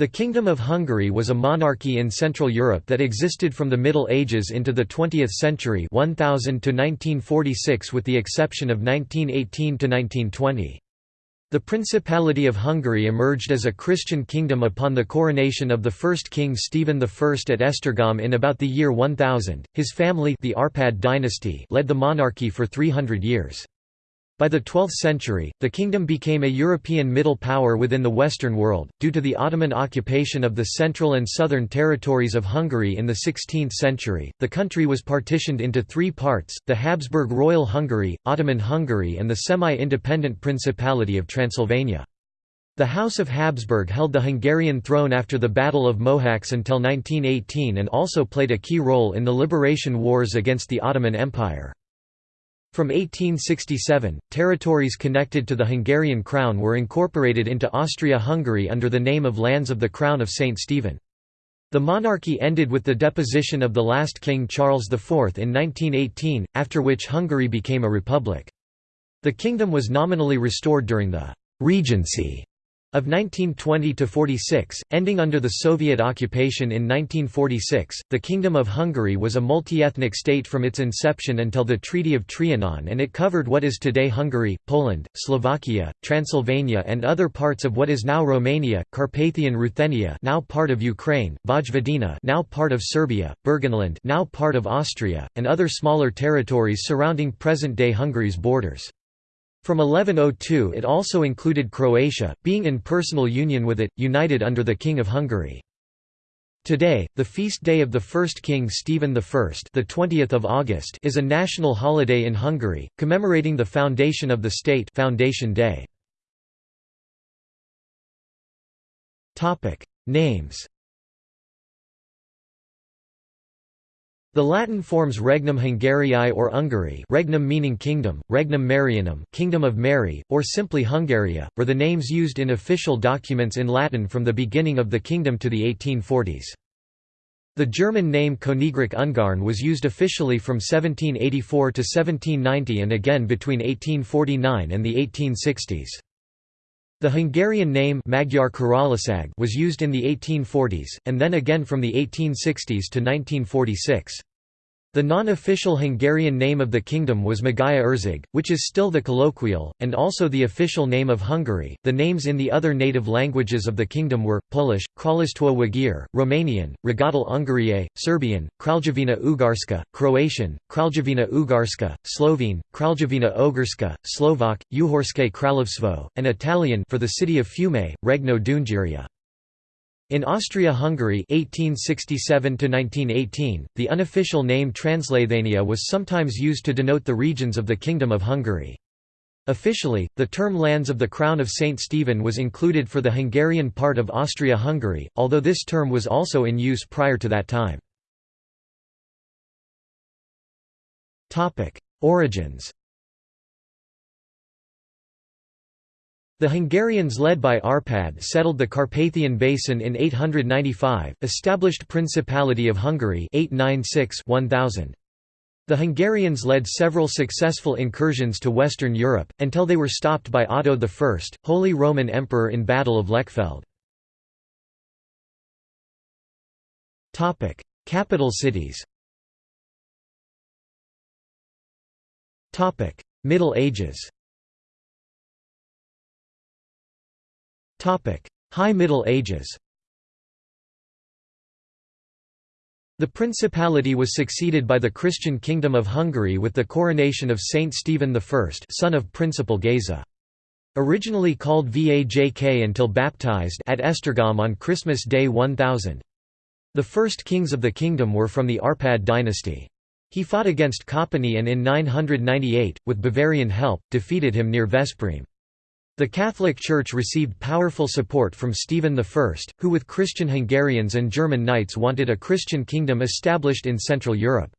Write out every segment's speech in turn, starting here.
The Kingdom of Hungary was a monarchy in Central Europe that existed from the Middle Ages into the 20th century 1000 to 1946 with the exception of 1918 to 1920. The Principality of Hungary emerged as a Christian kingdom upon the coronation of the first king Stephen I at Esztergom in about the year 1000. His family, the Arpad dynasty, led the monarchy for 300 years. By the 12th century, the kingdom became a European middle power within the Western world, due to the Ottoman occupation of the central and southern territories of Hungary in the 16th century. The country was partitioned into three parts the Habsburg Royal Hungary, Ottoman Hungary, and the semi independent Principality of Transylvania. The House of Habsburg held the Hungarian throne after the Battle of Mohacs until 1918 and also played a key role in the liberation wars against the Ottoman Empire. From 1867, territories connected to the Hungarian crown were incorporated into Austria-Hungary under the name of Lands of the Crown of St. Stephen. The monarchy ended with the deposition of the last king Charles IV in 1918, after which Hungary became a republic. The kingdom was nominally restored during the «regency» of 1920 to 46, ending under the Soviet occupation in 1946, the Kingdom of Hungary was a multi-ethnic state from its inception until the Treaty of Trianon and it covered what is today Hungary, Poland, Slovakia, Transylvania and other parts of what is now Romania, Carpathian Ruthenia now part of Ukraine, Vojvodina now part of Serbia, Burgenland now part of Austria, and other smaller territories surrounding present-day Hungary's borders. From 1102 it also included Croatia, being in personal union with it, united under the King of Hungary. Today, the feast day of the first king Stephen I the 20th of August is a national holiday in Hungary, commemorating the foundation of the state Foundation Day. Names The Latin forms Regnum Hungariae or Ungary regnum meaning kingdom, Regnum Marianum kingdom of Mary, or simply Hungaria, were the names used in official documents in Latin from the beginning of the kingdom to the 1840s. The German name Königreich Ungarn was used officially from 1784 to 1790 and again between 1849 and the 1860s. The Hungarian name Magyar was used in the 1840s, and then again from the 1860s to 1946. The non-official Hungarian name of the kingdom was Magyarország, which is still the colloquial, and also the official name of Hungary. The names in the other native languages of the kingdom were, Polish, Królestwo Węgier, Romanian, Regatul Ungariei, Serbian, Kraljevina Ugarska, Croatian, Kraljevina Ugarska, Slovene, Kraljevina Ogrska, Slovak, Uhorske Kraljevstvo, and Italian for the city of Fiume, Regno d'Ungheria. In Austria-Hungary (1867–1918), the unofficial name Transleithania was sometimes used to denote the regions of the Kingdom of Hungary. Officially, the term Lands of the Crown of St. Stephen was included for the Hungarian part of Austria-Hungary, although this term was also in use prior to that time. Origins The Hungarians led by Arpad settled the Carpathian Basin in 895, established Principality of Hungary 896 1000. The Hungarians led several successful incursions to Western Europe, until they were stopped by Otto I, Holy Roman Emperor in Battle of Lechfeld. Capital cities Middle Ages High Middle Ages The principality was succeeded by the Christian Kingdom of Hungary with the coronation of Saint Stephen I son of Principal Geza. Originally called Vajk until baptized at Esztergom on Christmas Day 1000. The first kings of the kingdom were from the Arpad dynasty. He fought against Kopany and in 998, with Bavarian help, defeated him near Veszprém. The Catholic Church received powerful support from Stephen I, who with Christian Hungarians and German knights wanted a Christian kingdom established in Central Europe.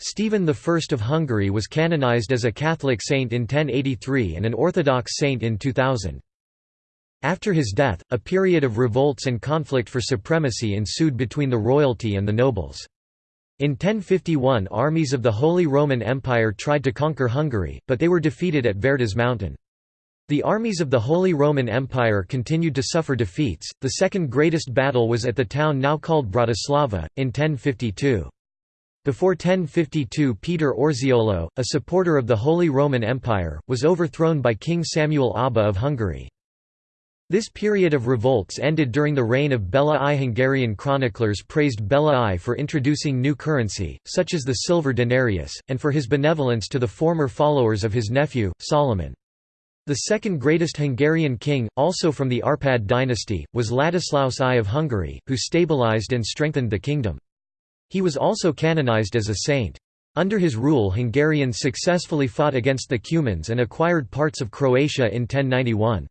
Stephen I of Hungary was canonized as a Catholic saint in 1083 and an Orthodox saint in 2000. After his death, a period of revolts and conflict for supremacy ensued between the royalty and the nobles. In 1051 armies of the Holy Roman Empire tried to conquer Hungary, but they were defeated at Vértes mountain. The armies of the Holy Roman Empire continued to suffer defeats. The second greatest battle was at the town now called Bratislava, in 1052. Before 1052 Peter Orseolo, a supporter of the Holy Roman Empire, was overthrown by King Samuel Aba of Hungary. This period of revolts ended during the reign of Bela I. Hungarian chroniclers praised Bela I for introducing new currency, such as the silver denarius, and for his benevolence to the former followers of his nephew, Solomon. The second greatest Hungarian king, also from the Arpad dynasty, was Ladislaus I of Hungary, who stabilized and strengthened the kingdom. He was also canonized as a saint. Under his rule Hungarians successfully fought against the Cumans and acquired parts of Croatia in 1091.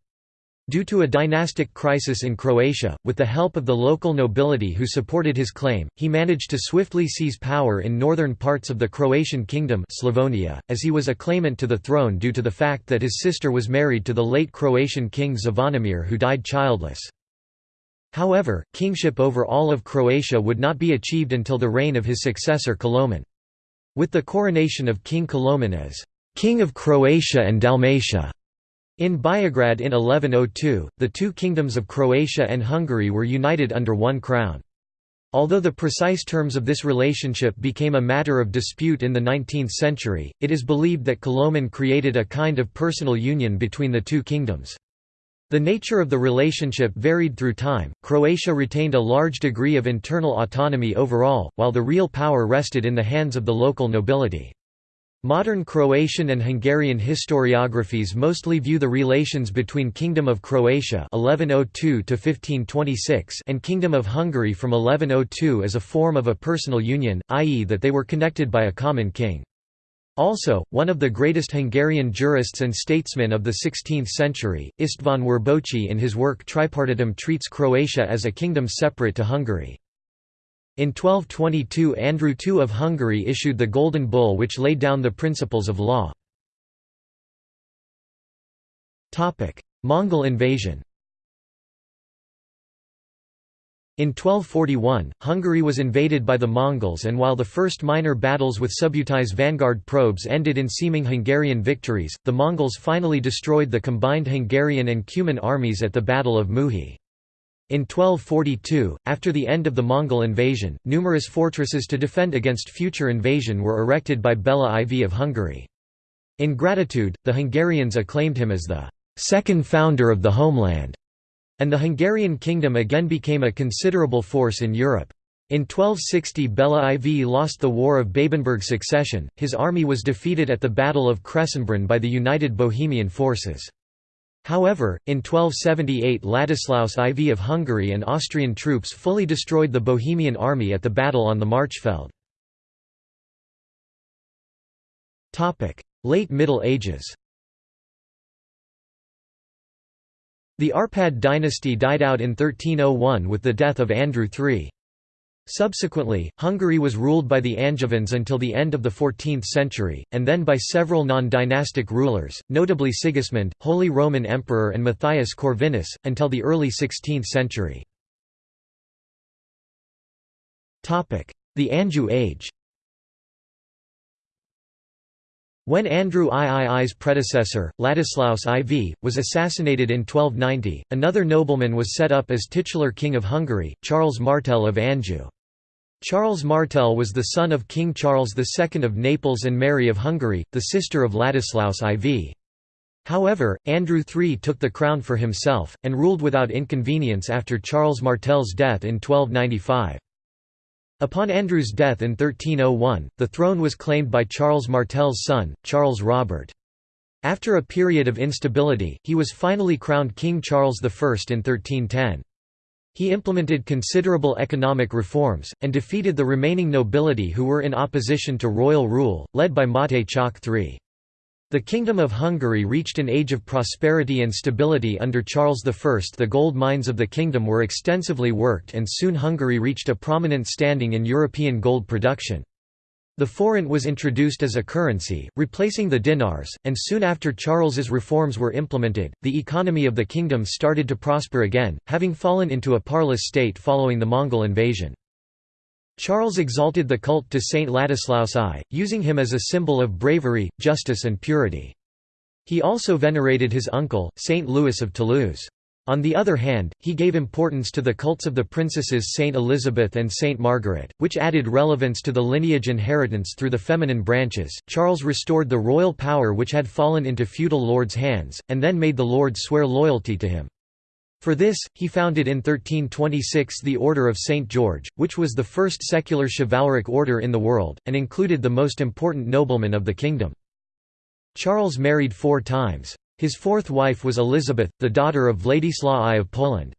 Due to a dynastic crisis in Croatia, with the help of the local nobility who supported his claim, he managed to swiftly seize power in northern parts of the Croatian kingdom Slavonia, as he was a claimant to the throne due to the fact that his sister was married to the late Croatian king Zvonimir who died childless. However, kingship over all of Croatia would not be achieved until the reign of his successor Koloman. With the coronation of King Koloman as «King of Croatia and Dalmatia» In Beograd in 1102, the two kingdoms of Croatia and Hungary were united under one crown. Although the precise terms of this relationship became a matter of dispute in the 19th century, it is believed that Koloman created a kind of personal union between the two kingdoms. The nature of the relationship varied through time. Croatia retained a large degree of internal autonomy overall, while the real power rested in the hands of the local nobility. Modern Croatian and Hungarian historiographies mostly view the relations between Kingdom of Croatia 1102 and Kingdom of Hungary from 1102 as a form of a personal union, i.e. that they were connected by a common king. Also, one of the greatest Hungarian jurists and statesmen of the 16th century, István Werboczy in his work Tripartitum treats Croatia as a kingdom separate to Hungary. In 1222 Andrew II of Hungary issued the Golden Bull which laid down the principles of law. Mongol invasion In 1241, Hungary was invaded by the Mongols and while the first minor battles with Subutais vanguard probes ended in seeming Hungarian victories, the Mongols finally destroyed the combined Hungarian and Cuman armies at the Battle of Muhi. In 1242, after the end of the Mongol invasion, numerous fortresses to defend against future invasion were erected by Bela IV of Hungary. In gratitude, the Hungarians acclaimed him as the second founder of the homeland, and the Hungarian kingdom again became a considerable force in Europe. In 1260 Bela IV lost the War of Babenberg succession, his army was defeated at the Battle of Kressenbrunn by the united Bohemian forces. However, in 1278 Ladislaus IV of Hungary and Austrian troops fully destroyed the Bohemian army at the battle on the Marchfeld. Late Middle Ages The Arpad dynasty died out in 1301 with the death of Andrew III. Subsequently, Hungary was ruled by the Angevins until the end of the 14th century, and then by several non-dynastic rulers, notably Sigismund, Holy Roman Emperor and Matthias Corvinus, until the early 16th century. The Anjou Age When Andrew III's predecessor, Ladislaus IV, was assassinated in 1290, another nobleman was set up as titular king of Hungary, Charles Martel of Anjou. Charles Martel was the son of King Charles II of Naples and Mary of Hungary, the sister of Ladislaus IV. However, Andrew III took the crown for himself, and ruled without inconvenience after Charles Martel's death in 1295. Upon Andrew's death in 1301, the throne was claimed by Charles Martel's son, Charles Robert. After a period of instability, he was finally crowned King Charles I in 1310. He implemented considerable economic reforms, and defeated the remaining nobility who were in opposition to royal rule, led by Máté Csák III. The Kingdom of Hungary reached an age of prosperity and stability under Charles I. The gold mines of the kingdom were extensively worked and soon Hungary reached a prominent standing in European gold production. The forint was introduced as a currency, replacing the dinars, and soon after Charles's reforms were implemented, the economy of the kingdom started to prosper again, having fallen into a parlous state following the Mongol invasion. Charles exalted the cult to Saint Ladislaus I, using him as a symbol of bravery, justice and purity. He also venerated his uncle, Saint Louis of Toulouse. On the other hand, he gave importance to the cults of the princesses Saint Elizabeth and Saint Margaret, which added relevance to the lineage inheritance through the feminine branches. Charles restored the royal power which had fallen into feudal lords' hands, and then made the lords swear loyalty to him. For this, he founded in 1326 the Order of St. George, which was the first secular chivalric order in the world, and included the most important noblemen of the kingdom. Charles married four times. His fourth wife was Elizabeth, the daughter of Władysław I of Poland.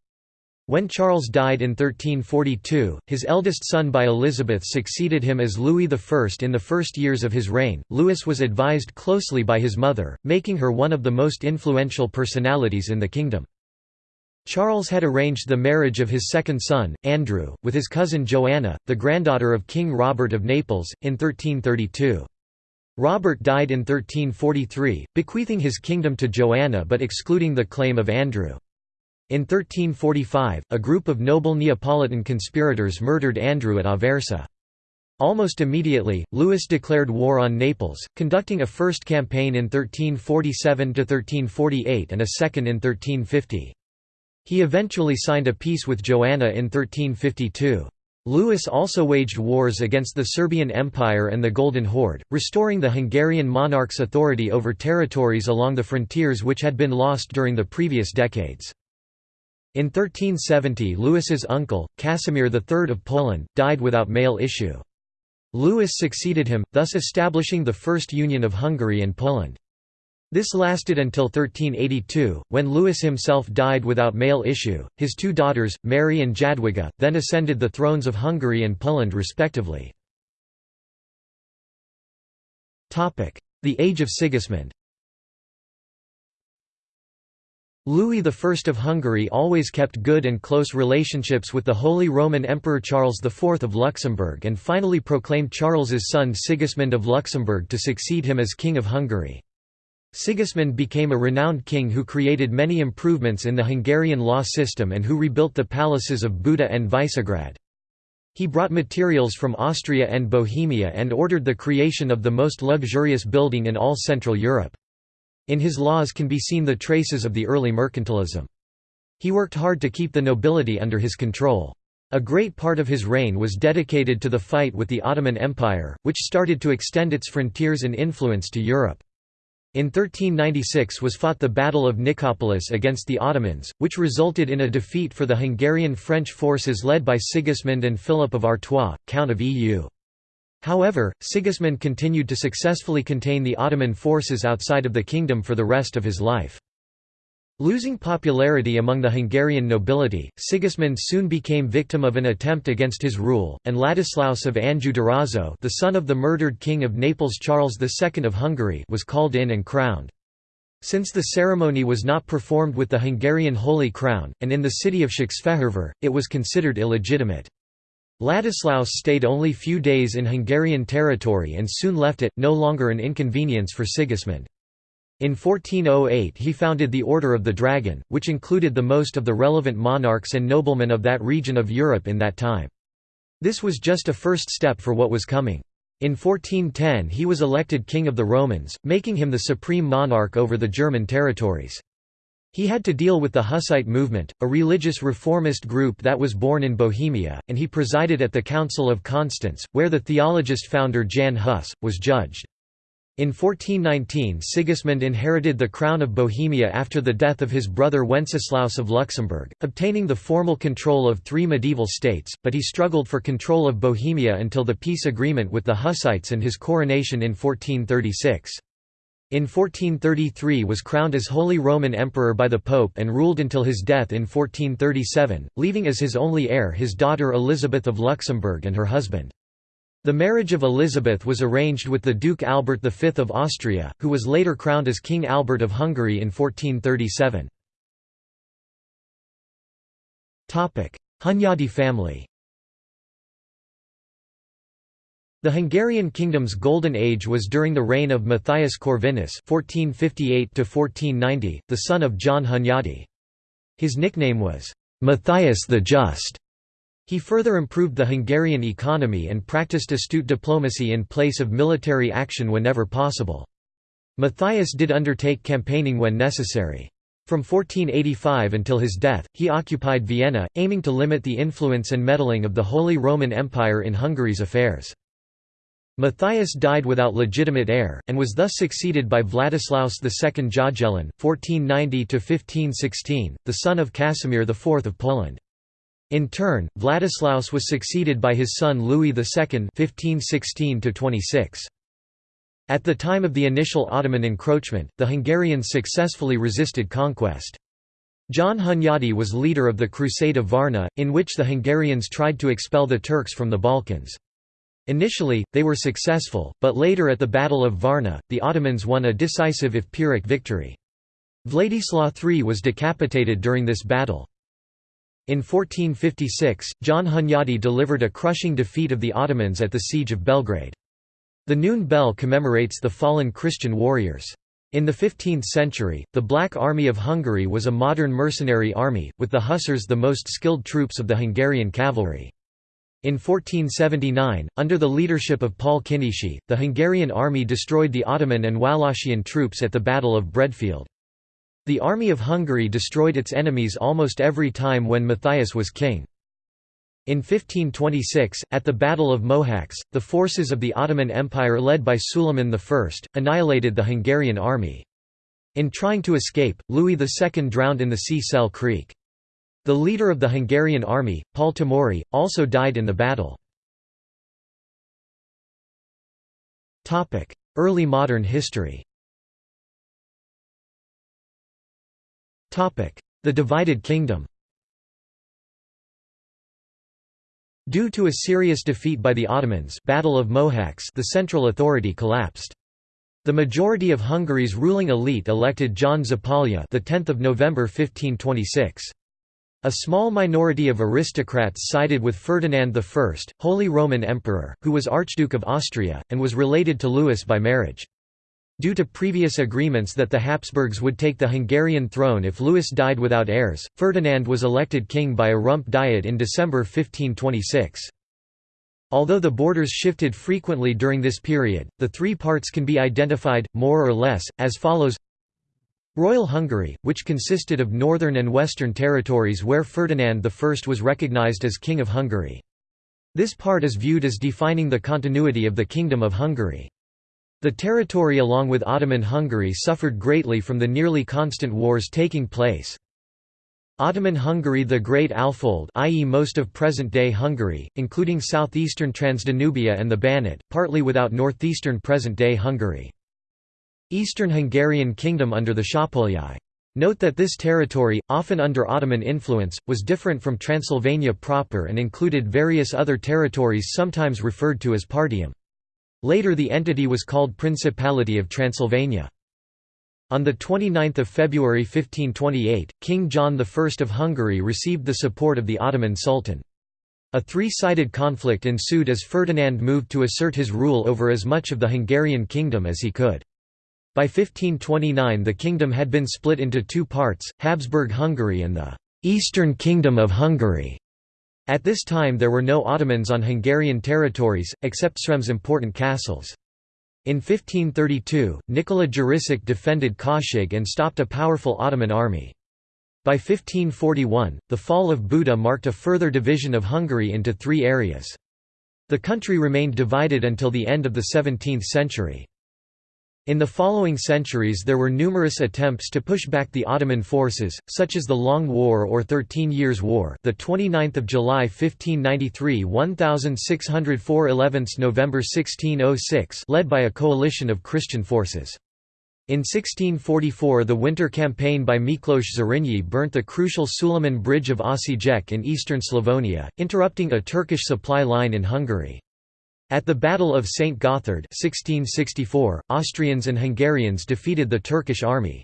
When Charles died in 1342, his eldest son by Elizabeth succeeded him as Louis I. In the first years of his reign, Louis was advised closely by his mother, making her one of the most influential personalities in the kingdom. Charles had arranged the marriage of his second son, Andrew, with his cousin Joanna, the granddaughter of King Robert of Naples, in 1332. Robert died in 1343, bequeathing his kingdom to Joanna but excluding the claim of Andrew. In 1345, a group of noble Neapolitan conspirators murdered Andrew at Aversa. Almost immediately, Louis declared war on Naples, conducting a first campaign in 1347–1348 and a second in 1350. He eventually signed a peace with Joanna in 1352. Louis also waged wars against the Serbian Empire and the Golden Horde, restoring the Hungarian monarch's authority over territories along the frontiers which had been lost during the previous decades. In 1370 Louis's uncle, Casimir III of Poland, died without male issue. Louis succeeded him, thus establishing the first union of Hungary and Poland. This lasted until 1382, when Louis himself died without male issue. His two daughters, Mary and Jadwiga, then ascended the thrones of Hungary and Poland respectively. The Age of Sigismund Louis I of Hungary always kept good and close relationships with the Holy Roman Emperor Charles IV of Luxembourg and finally proclaimed Charles's son Sigismund of Luxembourg to succeed him as King of Hungary. Sigismund became a renowned king who created many improvements in the Hungarian law system and who rebuilt the palaces of Buda and Visegrad. He brought materials from Austria and Bohemia and ordered the creation of the most luxurious building in all Central Europe. In his laws can be seen the traces of the early mercantilism. He worked hard to keep the nobility under his control. A great part of his reign was dedicated to the fight with the Ottoman Empire, which started to extend its frontiers and influence to Europe. In 1396 was fought the Battle of Nicopolis against the Ottomans, which resulted in a defeat for the Hungarian French forces led by Sigismund and Philip of Artois, Count of Eu. However, Sigismund continued to successfully contain the Ottoman forces outside of the kingdom for the rest of his life. Losing popularity among the Hungarian nobility, Sigismund soon became victim of an attempt against his rule, and Ladislaus of Anjou-Durazzo the son of the murdered king of Naples Charles II of Hungary was called in and crowned. Since the ceremony was not performed with the Hungarian Holy Crown, and in the city of Székesfehérvár, it was considered illegitimate. Ladislaus stayed only few days in Hungarian territory and soon left it, no longer an inconvenience for Sigismund. In 1408 he founded the Order of the Dragon, which included the most of the relevant monarchs and noblemen of that region of Europe in that time. This was just a first step for what was coming. In 1410 he was elected King of the Romans, making him the supreme monarch over the German territories. He had to deal with the Hussite movement, a religious reformist group that was born in Bohemia, and he presided at the Council of Constance, where the theologist founder Jan Hus, was judged. In 1419 Sigismund inherited the crown of Bohemia after the death of his brother Wenceslaus of Luxembourg, obtaining the formal control of three medieval states, but he struggled for control of Bohemia until the peace agreement with the Hussites and his coronation in 1436. In 1433 was crowned as Holy Roman Emperor by the Pope and ruled until his death in 1437, leaving as his only heir his daughter Elizabeth of Luxembourg and her husband. The marriage of Elizabeth was arranged with the Duke Albert V of Austria, who was later crowned as King Albert of Hungary in 1437. Hunyadi family The Hungarian kingdom's golden age was during the reign of Matthias Corvinus (1458–1490), the son of John Hunyadi. His nickname was Matthias the Just. He further improved the Hungarian economy and practiced astute diplomacy in place of military action whenever possible. Matthias did undertake campaigning when necessary. From 1485 until his death, he occupied Vienna, aiming to limit the influence and meddling of the Holy Roman Empire in Hungary's affairs. Matthias died without legitimate heir, and was thus succeeded by Vladislaus II Jagiellon (1490–1516), the son of Casimir IV of Poland. In turn, Vladislaus was succeeded by his son Louis II (1516–26). At the time of the initial Ottoman encroachment, the Hungarians successfully resisted conquest. John Hunyadi was leader of the Crusade of Varna, in which the Hungarians tried to expel the Turks from the Balkans. Initially, they were successful, but later at the Battle of Varna, the Ottomans won a decisive if Pyrrhic victory. Vladislaw III was decapitated during this battle. In 1456, John Hunyadi delivered a crushing defeat of the Ottomans at the Siege of Belgrade. The noon bell commemorates the fallen Christian warriors. In the 15th century, the Black Army of Hungary was a modern mercenary army, with the Hussars the most skilled troops of the Hungarian cavalry. In 1479, under the leadership of Paul Kinizsi, the Hungarian army destroyed the Ottoman and Wallachian troops at the Battle of Breadfield. The army of Hungary destroyed its enemies almost every time when Matthias was king. In 1526, at the Battle of Mohacs, the forces of the Ottoman Empire led by Suleiman I, annihilated the Hungarian army. In trying to escape, Louis II drowned in the Csele Creek. The leader of the Hungarian army, Paul Tomori, also died in the battle. Early modern history The divided kingdom Due to a serious defeat by the Ottomans Battle of Mohacs the central authority collapsed. The majority of Hungary's ruling elite elected John Zapolya the 10th of November 1526. A small minority of aristocrats sided with Ferdinand I, Holy Roman Emperor, who was Archduke of Austria, and was related to Louis by marriage. Due to previous agreements that the Habsburgs would take the Hungarian throne if Louis died without heirs, Ferdinand was elected king by a rump diet in December 1526. Although the borders shifted frequently during this period, the three parts can be identified, more or less, as follows Royal Hungary, which consisted of northern and western territories where Ferdinand I was recognized as King of Hungary. This part is viewed as defining the continuity of the Kingdom of Hungary. The territory along with Ottoman Hungary suffered greatly from the nearly constant wars taking place. Ottoman Hungary The Great Alfold i.e. most of present-day Hungary, including southeastern Transdanubia and the Banat, partly without northeastern present-day Hungary. Eastern Hungarian Kingdom under the Szapolyai. Note that this territory, often under Ottoman influence, was different from Transylvania proper and included various other territories sometimes referred to as Partium. Later the entity was called Principality of Transylvania. On 29 February 1528, King John I of Hungary received the support of the Ottoman Sultan. A three-sided conflict ensued as Ferdinand moved to assert his rule over as much of the Hungarian kingdom as he could. By 1529 the kingdom had been split into two parts, Habsburg Hungary and the «Eastern Kingdom of Hungary». At this time there were no Ottomans on Hungarian territories, except Srem's important castles. In 1532, Nikola Jurisic defended Kőszeg and stopped a powerful Ottoman army. By 1541, the fall of Buda marked a further division of Hungary into three areas. The country remained divided until the end of the 17th century. In the following centuries there were numerous attempts to push back the Ottoman forces, such as the Long War or Thirteen Years' War the 29th of July 1593 1604 11th November 1606 led by a coalition of Christian forces. In 1644 the winter campaign by Miklos Zrinyi burnt the crucial Suleiman Bridge of Osijek in eastern Slavonia, interrupting a Turkish supply line in Hungary. At the Battle of St. Gothard 1664, Austrians and Hungarians defeated the Turkish army.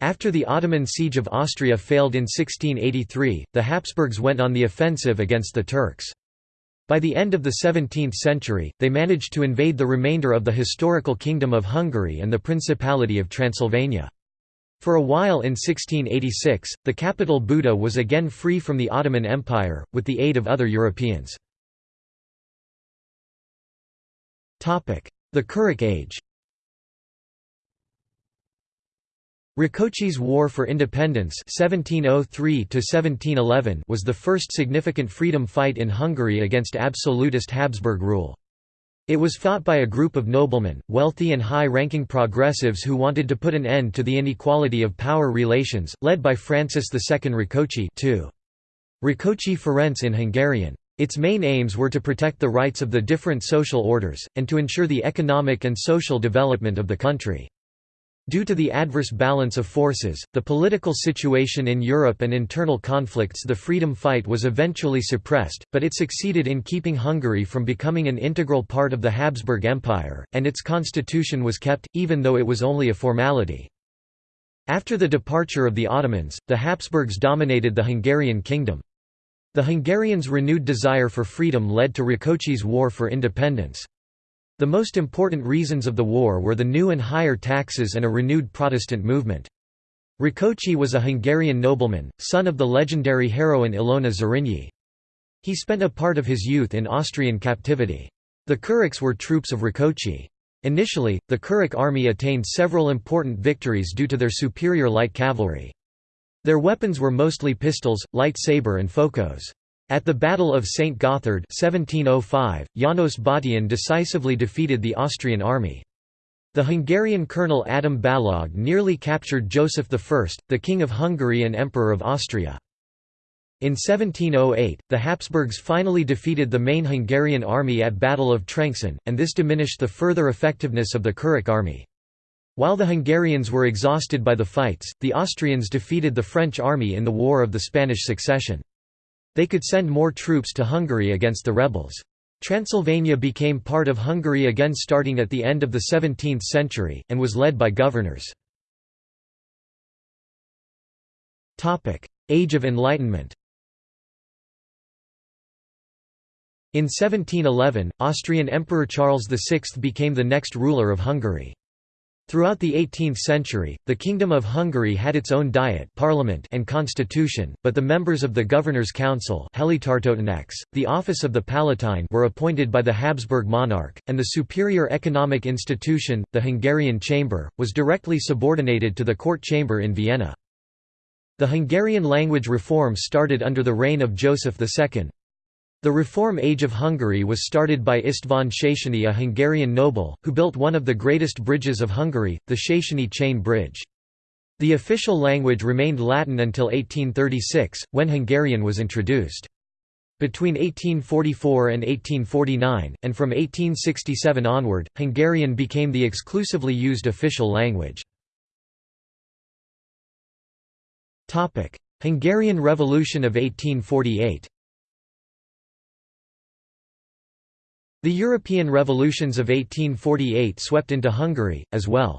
After the Ottoman siege of Austria failed in 1683, the Habsburgs went on the offensive against the Turks. By the end of the 17th century, they managed to invade the remainder of the historical Kingdom of Hungary and the Principality of Transylvania. For a while in 1686, the capital Buda was again free from the Ottoman Empire, with the aid of other Europeans. The Kuruc Age Rákóczi's War for Independence 1703 was the first significant freedom fight in Hungary against absolutist Habsburg rule. It was fought by a group of noblemen, wealthy and high-ranking progressives who wanted to put an end to the inequality of power relations, led by Francis II Rákóczi Rákóczi Ferenc in Hungarian. Its main aims were to protect the rights of the different social orders, and to ensure the economic and social development of the country. Due to the adverse balance of forces, the political situation in Europe and internal conflicts the freedom fight was eventually suppressed, but it succeeded in keeping Hungary from becoming an integral part of the Habsburg Empire, and its constitution was kept, even though it was only a formality. After the departure of the Ottomans, the Habsburgs dominated the Hungarian kingdom. The Hungarians' renewed desire for freedom led to Rákóczi's War for Independence. The most important reasons of the war were the new and higher taxes and a renewed Protestant movement. Rákóczi was a Hungarian nobleman, son of the legendary heroine Ilona Zrínyi. He spent a part of his youth in Austrian captivity. The Kurucs were troops of Rákóczi. Initially, the Kuruc army attained several important victories due to their superior light cavalry. Their weapons were mostly pistols, light saber and fokos. At the Battle of St. Gothard 1705, János Bottyán decisively defeated the Austrian army. The Hungarian colonel Adam Balog nearly captured Joseph I, the King of Hungary and Emperor of Austria. In 1708, the Habsburgs finally defeated the main Hungarian army at Battle of Trencsén, and this diminished the further effectiveness of the Kuruc army. While the Hungarians were exhausted by the fights, the Austrians defeated the French army in the War of the Spanish Succession. They could send more troops to Hungary against the rebels. Transylvania became part of Hungary again starting at the end of the 17th century, and was led by governors. Age of Enlightenment In 1711, Austrian Emperor Charles VI became the next ruler of Hungary. Throughout the 18th century, the Kingdom of Hungary had its own diet parliament and constitution, but the members of the Governor's Council the office of the Palatine were appointed by the Habsburg monarch, and the superior economic institution, the Hungarian Chamber, was directly subordinated to the court chamber in Vienna. The Hungarian language reform started under the reign of Joseph II. The Reform Age of Hungary was started by István Széchenyi a Hungarian noble, who built one of the greatest bridges of Hungary, the Széchenyi Chain Bridge. The official language remained Latin until 1836, when Hungarian was introduced. Between 1844 and 1849, and from 1867 onward, Hungarian became the exclusively used official language. Hungarian Revolution of 1848 The European revolutions of 1848 swept into Hungary, as well.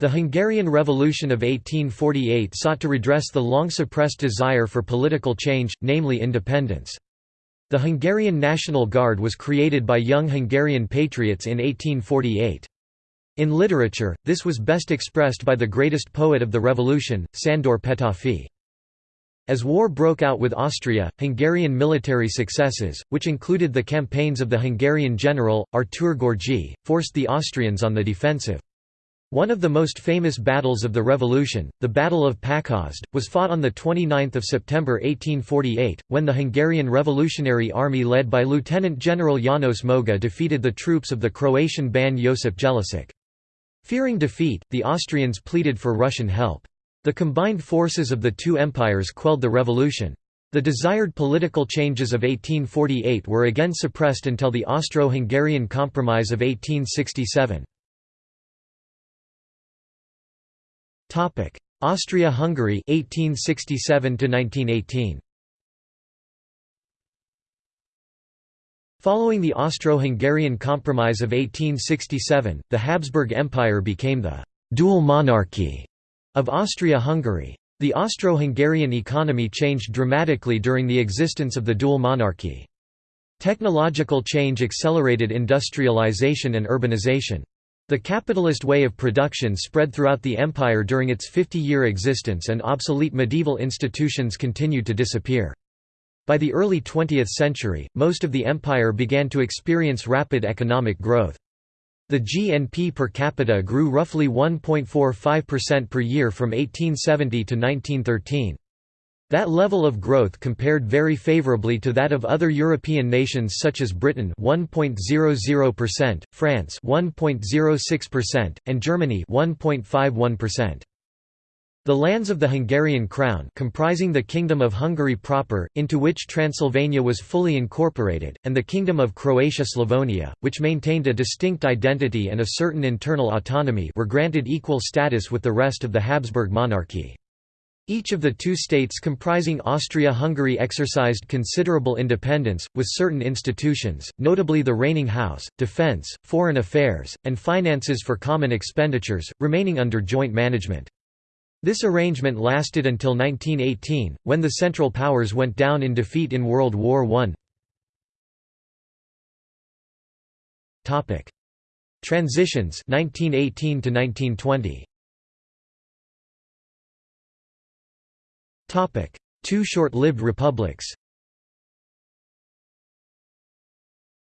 The Hungarian Revolution of 1848 sought to redress the long-suppressed desire for political change, namely independence. The Hungarian National Guard was created by young Hungarian patriots in 1848. In literature, this was best expressed by the greatest poet of the revolution, Sándor Petőfi. As war broke out with Austria, Hungarian military successes, which included the campaigns of the Hungarian general, Artur Görgey, forced the Austrians on the defensive. One of the most famous battles of the revolution, the Battle of Pákozd, was fought on 29 September 1848, when the Hungarian Revolutionary Army led by Lieutenant General János Moga defeated the troops of the Croatian Ban Josip Jelačić. Fearing defeat, the Austrians pleaded for Russian help. The combined forces of the two empires quelled the revolution. The desired political changes of 1848 were again suppressed until the Austro-Hungarian Compromise of 1867. Austria-Hungary 1867 to 1918. Following the Austro-Hungarian Compromise of 1867, the Habsburg Empire became the «dual monarchy» of Austria-Hungary. The Austro-Hungarian economy changed dramatically during the existence of the dual monarchy. Technological change accelerated industrialization and urbanization. The capitalist way of production spread throughout the empire during its 50-year existence and obsolete medieval institutions continued to disappear. By the early 20th century, most of the empire began to experience rapid economic growth. The GNP per capita grew roughly 1.45% per year from 1870 to 1913. That level of growth compared very favorably to that of other European nations such as Britain 1.00%, France 1.06%, and Germany 1.51%. The lands of the Hungarian crown comprising the Kingdom of Hungary proper, into which Transylvania was fully incorporated, and the Kingdom of Croatia-Slavonia, which maintained a distinct identity and a certain internal autonomy were granted equal status with the rest of the Habsburg monarchy. Each of the two states comprising Austria-Hungary exercised considerable independence, with certain institutions, notably the reigning house, defence, foreign affairs, and finances for common expenditures, remaining under joint management. This arrangement lasted until 1918, when the Central Powers went down in defeat in World War I. Transitions 1918 to 1920. Two short-lived republics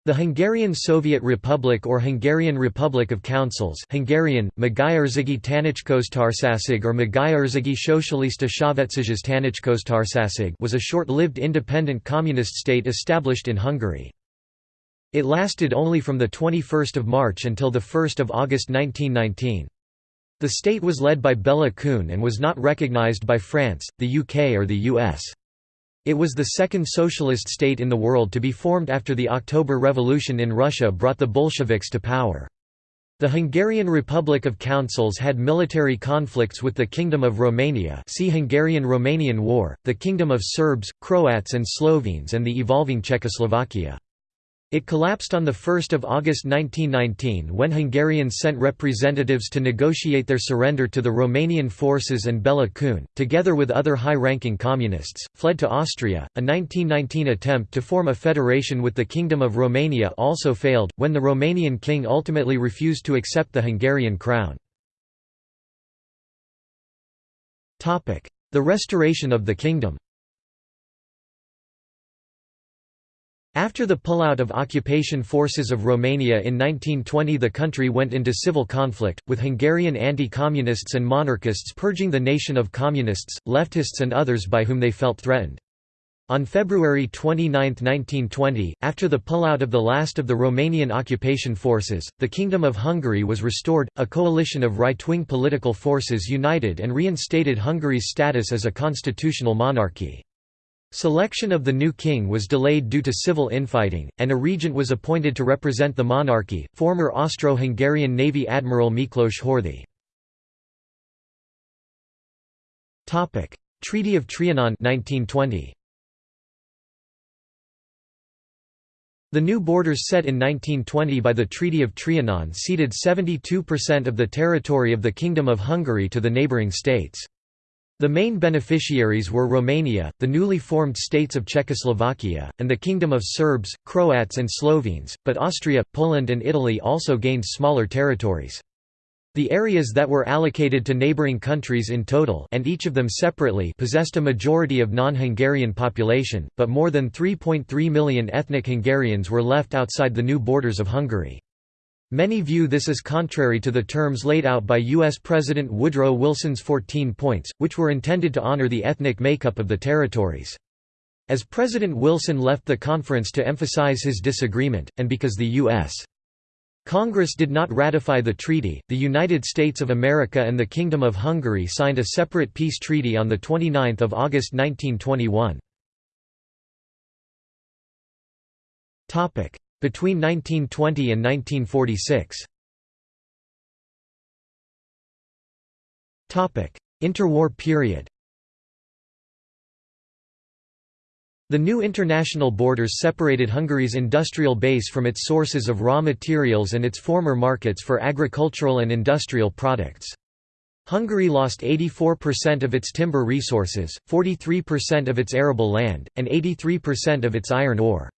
The Hungarian Soviet Republic or Hungarian Republic of Councils Hungarian, Magyarországi Tanácsköztársaság or Magyarországi Szocialista Szövetséges Tanácsköztársaság was a short-lived independent communist state established in Hungary. It lasted only from 21 March until 1 August 1919. The state was led by Bela Kun and was not recognized by France, the UK or the US. It was the second socialist state in the world to be formed after the October Revolution in Russia brought the Bolsheviks to power. The Hungarian Republic of Councils had military conflicts with the Kingdom of Romania see Hungarian–Romanian War, the Kingdom of Serbs, Croats and Slovenes and the evolving Czechoslovakia. It collapsed on 1 August 1919 when Hungarians sent representatives to negotiate their surrender to the Romanian forces and Bela Kun, together with other high-ranking communists, fled to Austria. A 1919 attempt to form a federation with the Kingdom of Romania also failed, when the Romanian king ultimately refused to accept the Hungarian crown. The restoration of the kingdom After the pullout of occupation forces of Romania in 1920 the country went into civil conflict, with Hungarian anti-communists and monarchists purging the nation of communists, leftists and others by whom they felt threatened. On February 29, 1920, after the pullout of the last of the Romanian occupation forces, the Kingdom of Hungary was restored, a coalition of right-wing political forces united and reinstated Hungary's status as a constitutional monarchy. Selection of the new king was delayed due to civil infighting, and a regent was appointed to represent the monarchy, former Austro-Hungarian Navy Admiral Miklos Horthy. Treaty of Trianon 1920. The new borders set in 1920 by the Treaty of Trianon ceded 72% of the territory of the Kingdom of Hungary to the neighbouring states. The main beneficiaries were Romania, the newly formed states of Czechoslovakia, and the Kingdom of Serbs, Croats and Slovenes, but Austria, Poland and Italy also gained smaller territories. The areas that were allocated to neighbouring countries in total and each of them separately possessed a majority of non-Hungarian population, but more than 3.3 million ethnic Hungarians were left outside the new borders of Hungary. Many view this as contrary to the terms laid out by U.S. President Woodrow Wilson's 14 points, which were intended to honor the ethnic makeup of the territories. As President Wilson left the conference to emphasize his disagreement, and because the U.S. Congress did not ratify the treaty, the United States of America and the Kingdom of Hungary signed a separate peace treaty on 29 August 1921. Between 1920 and 1946 Interwar period The new international borders separated Hungary's industrial base from its sources of raw materials and its former markets for agricultural and industrial products. Hungary lost 84% of its timber resources, 43% of its arable land, and 83% of its iron ore.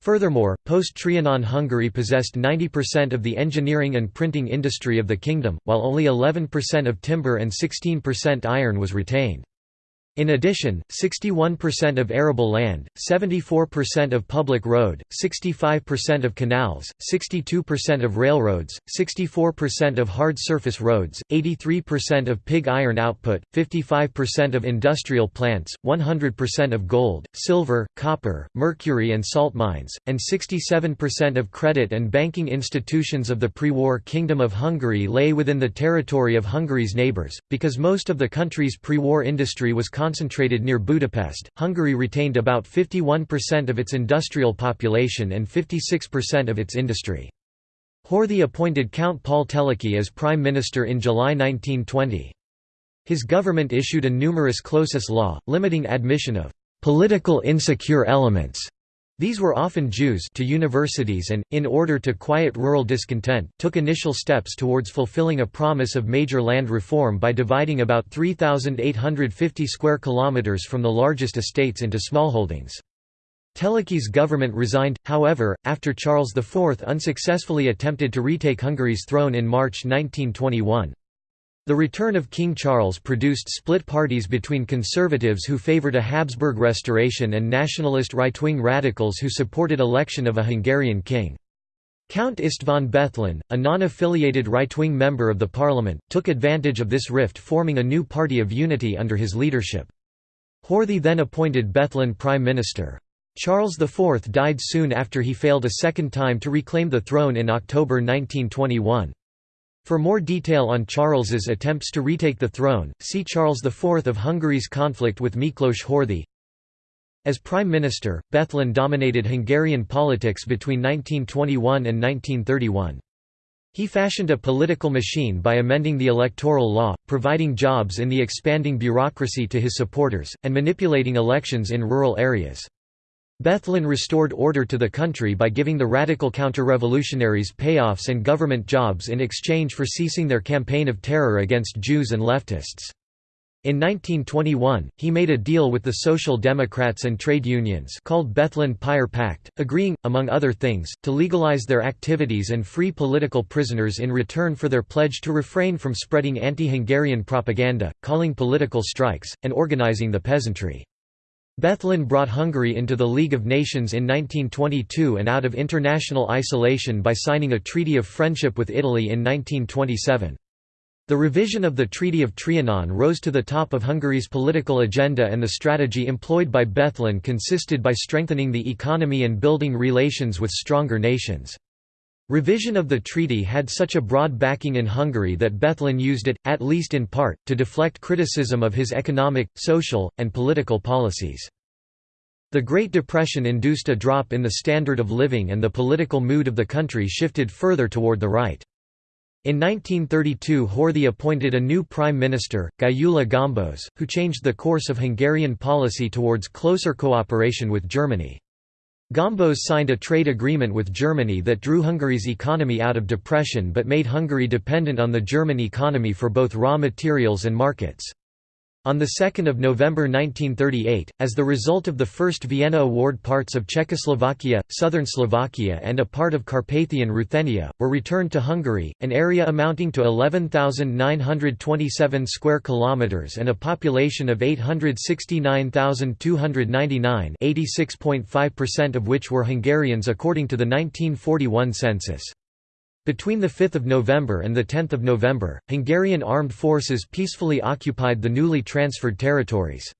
Furthermore, post-Trianon Hungary possessed 90% of the engineering and printing industry of the kingdom, while only 11% of timber and 16% iron was retained. In addition, 61% of arable land, 74% of public road, 65% of canals, 62% of railroads, 64% of hard surface roads, 83% of pig iron output, 55% of industrial plants, 100% of gold, silver, copper, mercury and salt mines, and 67% of credit and banking institutions of the pre-war Kingdom of Hungary lay within the territory of Hungary's neighbours, because most of the country's pre-war industry was concentrated near Budapest, Hungary retained about 51% of its industrial population and 56% of its industry. Horthy appointed Count Paul Teleki as prime minister in July 1920. His government issued a numerus clausus law, limiting admission of «political insecure elements» These were often Jews to universities and, in order to quiet rural discontent, took initial steps towards fulfilling a promise of major land reform by dividing about 3,850 square kilometers from the largest estates into smallholdings. Teleki's government resigned, however, after Charles IV unsuccessfully attempted to retake Hungary's throne in March 1921. The return of King Charles produced split parties between conservatives who favoured a Habsburg restoration and nationalist right-wing radicals who supported election of a Hungarian king. Count István Bethlen, a non-affiliated right-wing member of the parliament, took advantage of this rift forming a new party of unity under his leadership. Horthy then appointed Bethlen prime minister. Charles IV died soon after he failed a second time to reclaim the throne in October 1921. For more detail on Charles's attempts to retake the throne, see Charles IV of Hungary's conflict with Miklos Horthy. As prime minister, Bethlen dominated Hungarian politics between 1921 and 1931. He fashioned a political machine by amending the electoral law, providing jobs in the expanding bureaucracy to his supporters, and manipulating elections in rural areas. Bethlen restored order to the country by giving the radical counter-revolutionaries payoffs and government jobs in exchange for ceasing their campaign of terror against Jews and leftists. In 1921, he made a deal with the Social Democrats and trade unions called Bethlen-Peyer Pact, agreeing, among other things, to legalize their activities and free political prisoners in return for their pledge to refrain from spreading anti-Hungarian propaganda, calling political strikes, and organizing the peasantry. Bethlen brought Hungary into the League of Nations in 1922 and out of international isolation by signing a Treaty of Friendship with Italy in 1927. The revision of the Treaty of Trianon rose to the top of Hungary's political agenda and the strategy employed by Bethlen consisted by strengthening the economy and building relations with stronger nations. Revision of the treaty had such a broad backing in Hungary that Bethlen used it, at least in part, to deflect criticism of his economic, social, and political policies. The Great Depression induced a drop in the standard of living and the political mood of the country shifted further toward the right. In 1932 Horthy appointed a new prime minister, Gyula Gombos, who changed the course of Hungarian policy towards closer cooperation with Germany. Gombos signed a trade agreement with Germany that drew Hungary's economy out of depression but made Hungary dependent on the German economy for both raw materials and markets. On 2 November 1938, as the result of the First Vienna Award parts of Czechoslovakia, southern Slovakia and a part of Carpathian Ruthenia, were returned to Hungary, an area amounting to 11,927 square kilometres and a population of 869,299 86.5% of which were Hungarians according to the 1941 census. Between 5 November and 10 November, Hungarian armed forces peacefully occupied the newly transferred territories.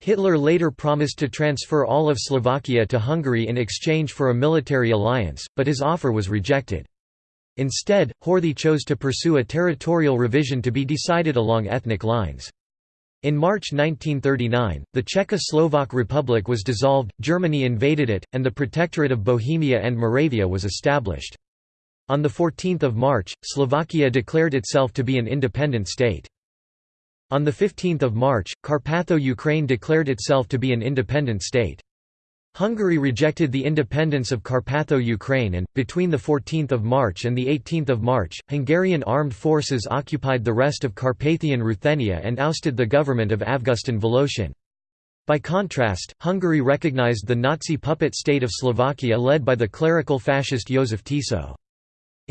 Hitler later promised to transfer all of Slovakia to Hungary in exchange for a military alliance, but his offer was rejected. Instead, Horthy chose to pursue a territorial revision to be decided along ethnic lines. In March 1939, the Czechoslovak Republic was dissolved, Germany invaded it, and the Protectorate of Bohemia and Moravia was established. On 14 March, Slovakia declared itself to be an independent state. On 15 March, Carpatho-Ukraine declared itself to be an independent state. Hungary rejected the independence of Carpatho-Ukraine and, between 14 March and 18 March, Hungarian armed forces occupied the rest of Carpathian Ruthenia and ousted the government of Avgustin Voloshin. By contrast, Hungary recognized the Nazi puppet state of Slovakia led by the clerical fascist Joseph Tiso.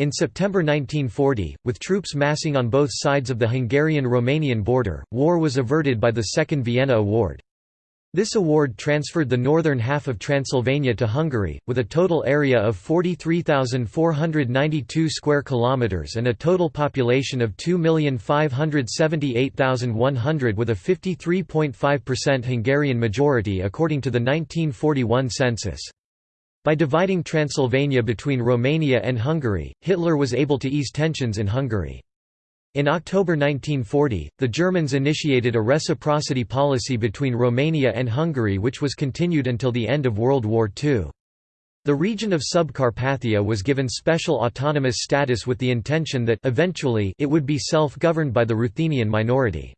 In September 1940, with troops massing on both sides of the Hungarian-Romanian border, war was averted by the Second Vienna Award. This award transferred the northern half of Transylvania to Hungary, with a total area of 43,492 square kilometers and a total population of 2,578,100 with a 53.5% Hungarian majority according to the 1941 census. By dividing Transylvania between Romania and Hungary, Hitler was able to ease tensions in Hungary. In October 1940, the Germans initiated a reciprocity policy between Romania and Hungary which was continued until the end of World War II. The region of Subcarpathia was given special autonomous status with the intention that eventually it would be self-governed by the Ruthenian minority.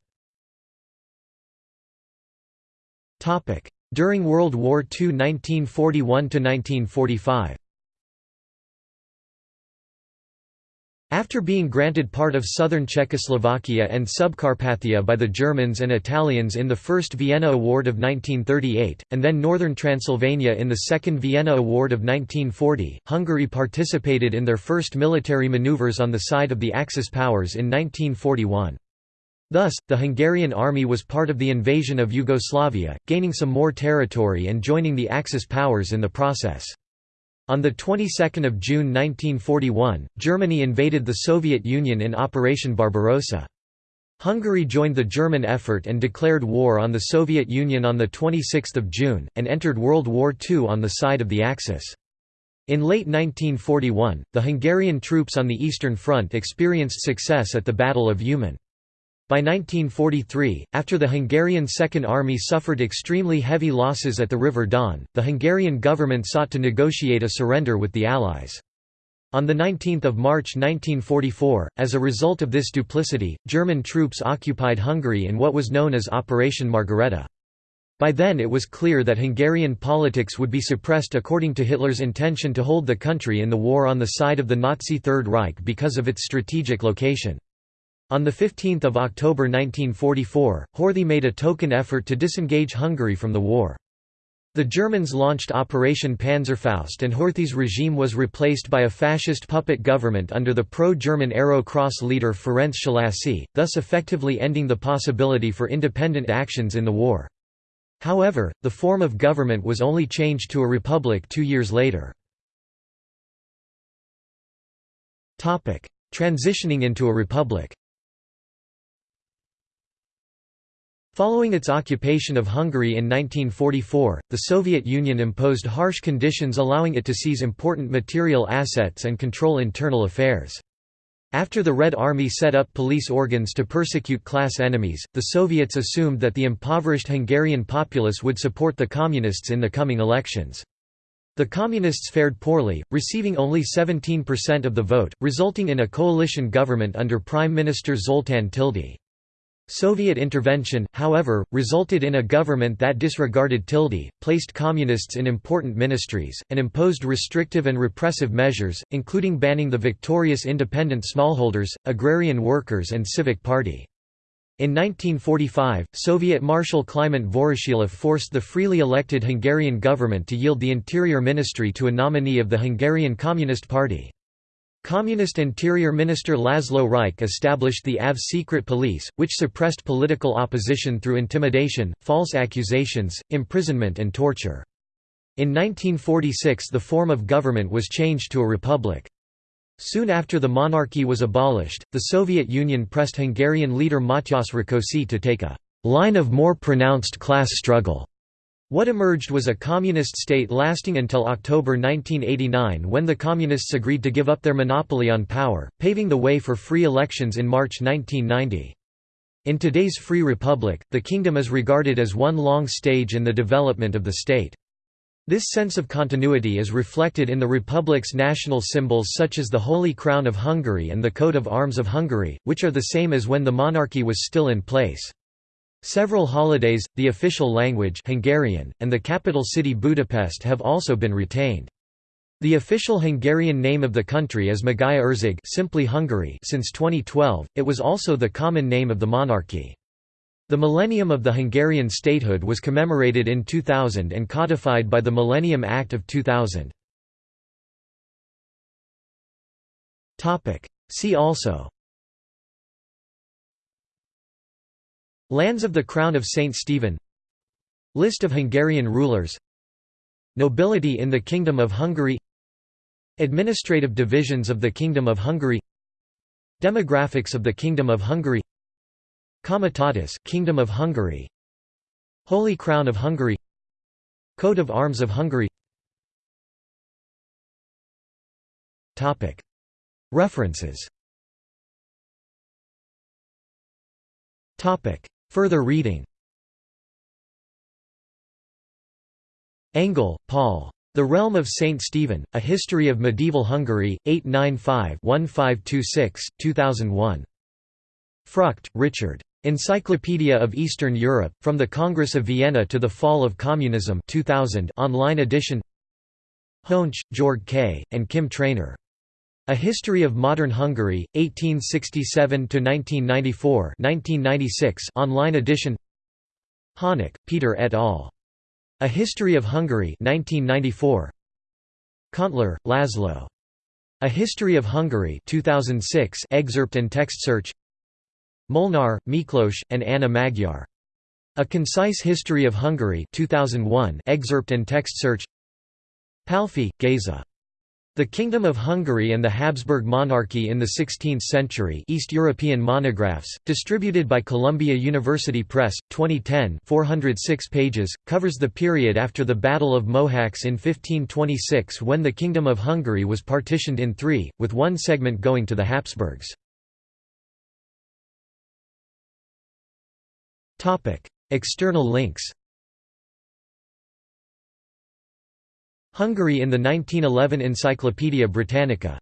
During World War II 1941–1945 After being granted part of southern Czechoslovakia and Subcarpathia by the Germans and Italians in the First Vienna Award of 1938, and then northern Transylvania in the Second Vienna Award of 1940, Hungary participated in their first military maneuvers on the side of the Axis powers in 1941. Thus, the Hungarian army was part of the invasion of Yugoslavia, gaining some more territory and joining the Axis powers in the process. On the 22nd of June 1941, Germany invaded the Soviet Union in Operation Barbarossa. Hungary joined the German effort and declared war on the Soviet Union on 26 June, and entered World War II on the side of the Axis. In late 1941, the Hungarian troops on the Eastern Front experienced success at the Battle of Uman. By 1943, after the Hungarian Second Army suffered extremely heavy losses at the River Don, the Hungarian government sought to negotiate a surrender with the Allies. On 19 March 1944, as a result of this duplicity, German troops occupied Hungary in what was known as Operation Margarethe. By then it was clear that Hungarian politics would be suppressed according to Hitler's intention to hold the country in the war on the side of the Nazi Third Reich because of its strategic location. On 15 October 1944, Horthy made a token effort to disengage Hungary from the war. The Germans launched Operation Panzerfaust and Horthy's regime was replaced by a fascist puppet government under the pro-German Arrow Cross leader Ferenc Szalasi, thus effectively ending the possibility for independent actions in the war. However, the form of government was only changed to a republic two years later. Transitioning into a republic Following its occupation of Hungary in 1944, the Soviet Union imposed harsh conditions allowing it to seize important material assets and control internal affairs. After the Red Army set up police organs to persecute class enemies, the Soviets assumed that the impoverished Hungarian populace would support the Communists in the coming elections. The Communists fared poorly, receiving only 17% of the vote, resulting in a coalition government under Prime Minister Zoltán Tildy. Soviet intervention, however, resulted in a government that disregarded Tildy, placed communists in important ministries, and imposed restrictive and repressive measures, including banning the victorious independent smallholders, agrarian workers and civic party. In 1945, Soviet Marshal Kliment Voroshilov forced the freely elected Hungarian government to yield the Interior Ministry to a nominee of the Hungarian Communist Party. Communist Interior Minister Laszlo Rajk established the AV secret police, which suppressed political opposition through intimidation, false accusations, imprisonment and torture. In 1946 the form of government was changed to a republic. Soon after the monarchy was abolished, the Soviet Union pressed Hungarian leader Matyas Rákosi to take a «line of more pronounced class struggle» What emerged was a communist state lasting until October 1989 when the Communists agreed to give up their monopoly on power, paving the way for free elections in March 1990. In today's free republic, the kingdom is regarded as one long stage in the development of the state. This sense of continuity is reflected in the republic's national symbols such as the Holy Crown of Hungary and the coat of arms of Hungary, which are the same as when the monarchy was still in place. Several holidays, the official language Hungarian, and the capital city Budapest have also been retained. The official Hungarian name of the country is Magyarország simply Hungary since 2012, it was also the common name of the monarchy. The millennium of the Hungarian statehood was commemorated in 2000 and codified by the Millennium Act of 2000. See also Lands of the Crown of St. Stephen. List of Hungarian rulers. Nobility in the Kingdom of Hungary. Administrative divisions of the Kingdom of Hungary. Demographics of the Kingdom of Hungary. Comitatus Kingdom of Hungary. Holy Crown of Hungary. Coat of Arms of Hungary. Topic. References Further reading Engel, Paul. The Realm of St. Stephen, A History of Medieval Hungary, 895-1526, 2001. Frucht, Richard. Encyclopedia of Eastern Europe, From the Congress of Vienna to the Fall of Communism 2000 online edition Hoensch, Georg K., and Kim Traynor. A History of Modern Hungary, 1867–1994 1996 online edition Hanák, Peter et al. A History of Hungary 1994. Kontler, Laszlo. A History of Hungary 2006 excerpt and text search Molnár, Miklós, and Anna Magyar. A Concise History of Hungary 2001 excerpt and text search Palffy, Géza. The Kingdom of Hungary and the Habsburg Monarchy in the Sixteenth Century East European Monographs, distributed by Columbia University Press, 2010 406 pages, covers the period after the Battle of Mohacs in 1526 when the Kingdom of Hungary was partitioned in three, with one segment going to the Habsburgs. External links Hungary in the 1911 Encyclopædia Britannica